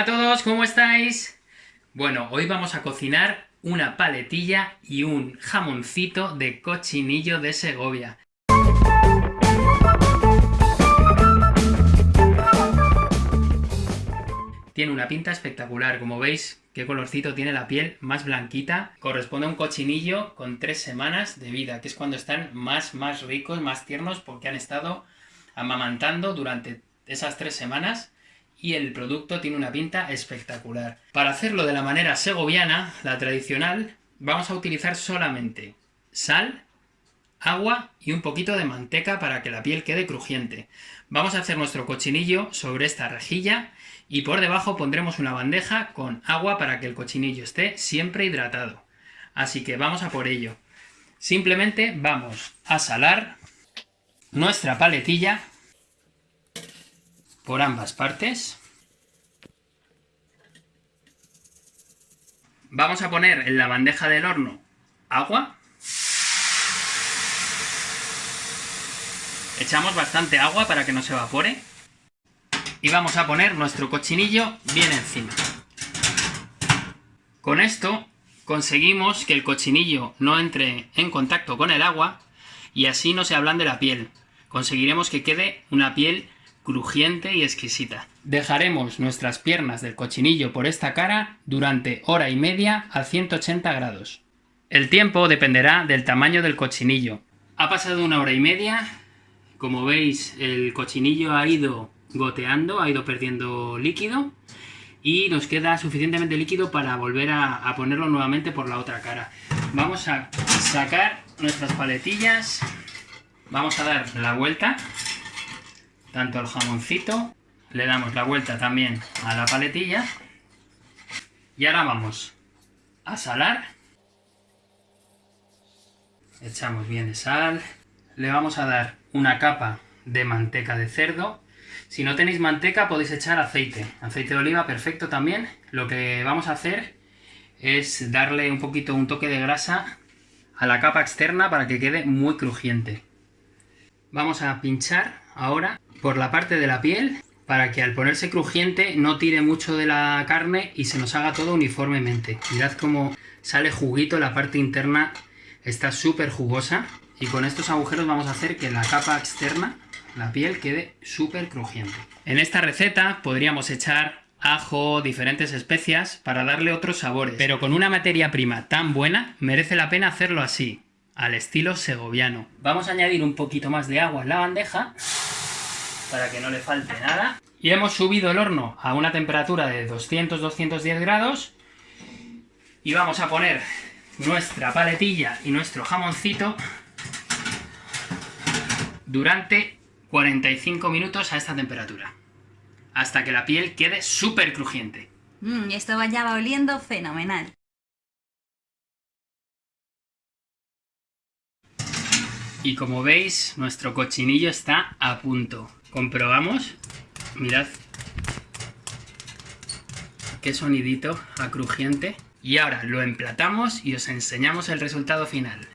Hola a todos, ¿cómo estáis? Bueno, hoy vamos a cocinar una paletilla y un jamoncito de cochinillo de Segovia. Tiene una pinta espectacular, como veis, qué colorcito tiene la piel, más blanquita. Corresponde a un cochinillo con tres semanas de vida, que es cuando están más, más ricos, más tiernos, porque han estado amamantando durante esas tres semanas y el producto tiene una pinta espectacular. Para hacerlo de la manera segoviana, la tradicional, vamos a utilizar solamente sal, agua y un poquito de manteca para que la piel quede crujiente. Vamos a hacer nuestro cochinillo sobre esta rejilla y por debajo pondremos una bandeja con agua para que el cochinillo esté siempre hidratado. Así que vamos a por ello. Simplemente vamos a salar nuestra paletilla por ambas partes. Vamos a poner en la bandeja del horno agua. Echamos bastante agua para que no se evapore. Y vamos a poner nuestro cochinillo bien encima. Con esto conseguimos que el cochinillo no entre en contacto con el agua y así no se ablande la piel. Conseguiremos que quede una piel crujiente y exquisita. Dejaremos nuestras piernas del cochinillo por esta cara durante hora y media a 180 grados. El tiempo dependerá del tamaño del cochinillo. Ha pasado una hora y media, como veis el cochinillo ha ido goteando, ha ido perdiendo líquido y nos queda suficientemente líquido para volver a, a ponerlo nuevamente por la otra cara. Vamos a sacar nuestras paletillas, vamos a dar la vuelta tanto al jamoncito, le damos la vuelta también a la paletilla y ahora vamos a salar, echamos bien de sal, le vamos a dar una capa de manteca de cerdo, si no tenéis manteca podéis echar aceite, aceite de oliva perfecto también, lo que vamos a hacer es darle un poquito un toque de grasa a la capa externa para que quede muy crujiente. Vamos a pinchar ahora por la parte de la piel para que al ponerse crujiente no tire mucho de la carne y se nos haga todo uniformemente. Mirad cómo sale juguito, la parte interna está súper jugosa y con estos agujeros vamos a hacer que la capa externa, la piel, quede súper crujiente. En esta receta podríamos echar ajo, diferentes especias para darle otros sabores, pero con una materia prima tan buena merece la pena hacerlo así, al estilo segoviano. Vamos a añadir un poquito más de agua en la bandeja para que no le falte nada. Y hemos subido el horno a una temperatura de 200-210 grados. Y vamos a poner nuestra paletilla y nuestro jamoncito durante 45 minutos a esta temperatura. Hasta que la piel quede súper crujiente. Mm, esto ya va oliendo fenomenal. Y como veis, nuestro cochinillo está a punto. Comprobamos. Mirad. Qué sonidito a crujiente. Y ahora lo emplatamos y os enseñamos el resultado final.